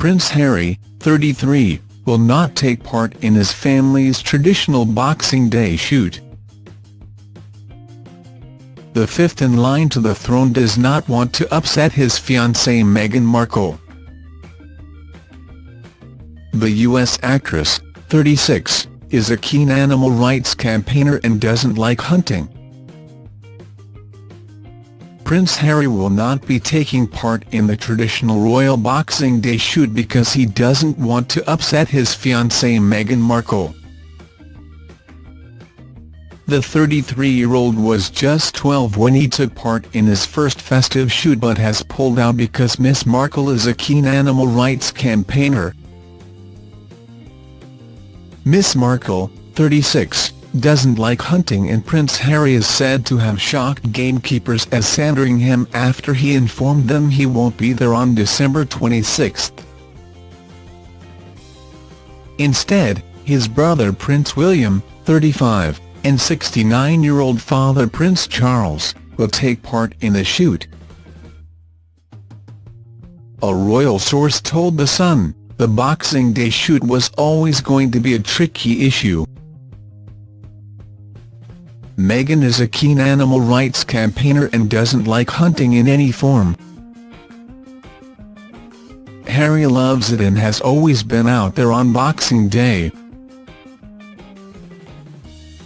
Prince Harry, 33, will not take part in his family's traditional Boxing Day shoot. The fifth in line to the throne does not want to upset his fiancée Meghan Markle. The U.S. actress, 36, is a keen animal rights campaigner and doesn't like hunting. Prince Harry will not be taking part in the traditional royal Boxing Day shoot because he doesn't want to upset his fiancée Meghan Markle. The 33-year-old was just 12 when he took part in his first festive shoot but has pulled out because Miss Markle is a keen animal rights campaigner. Miss Markle, 36, doesn't like hunting and Prince Harry is said to have shocked gamekeepers as Sandringham after he informed them he won't be there on December 26. Instead, his brother Prince William, 35, and 69-year-old father Prince Charles, will take part in the shoot. A royal source told The Sun, the Boxing Day shoot was always going to be a tricky issue. Meghan is a keen animal rights campaigner and doesn't like hunting in any form. Harry loves it and has always been out there on Boxing Day.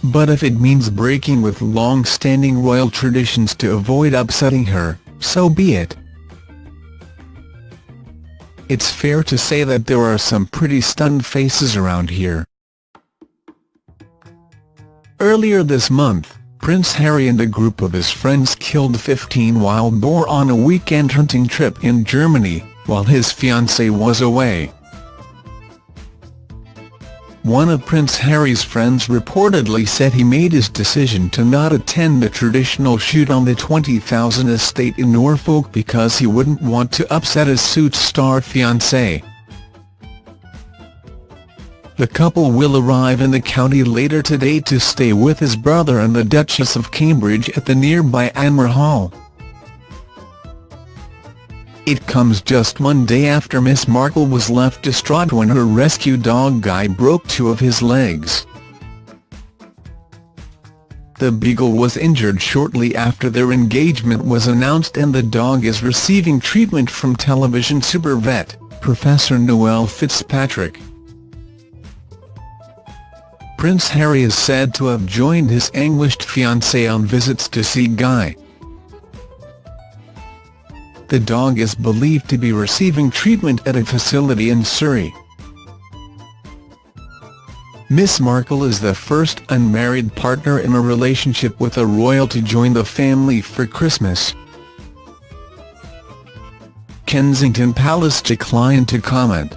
But if it means breaking with long-standing royal traditions to avoid upsetting her, so be it. It's fair to say that there are some pretty stunned faces around here. Earlier this month, Prince Harry and a group of his friends killed 15 wild boar on a weekend hunting trip in Germany, while his fiancée was away. One of Prince Harry's friends reportedly said he made his decision to not attend the traditional shoot on the 20,000 estate in Norfolk because he wouldn't want to upset his Suits star fiancée. The couple will arrive in the county later today to stay with his brother and the Duchess of Cambridge at the nearby Anmer Hall. It comes just one day after Miss Markle was left distraught when her rescue dog Guy broke two of his legs. The Beagle was injured shortly after their engagement was announced and the dog is receiving treatment from television super vet, Professor Noel Fitzpatrick. Prince Harry is said to have joined his anguished fiancée on visits to see Guy. The dog is believed to be receiving treatment at a facility in Surrey. Miss Markle is the first unmarried partner in a relationship with a royal to join the family for Christmas. Kensington Palace declined to comment.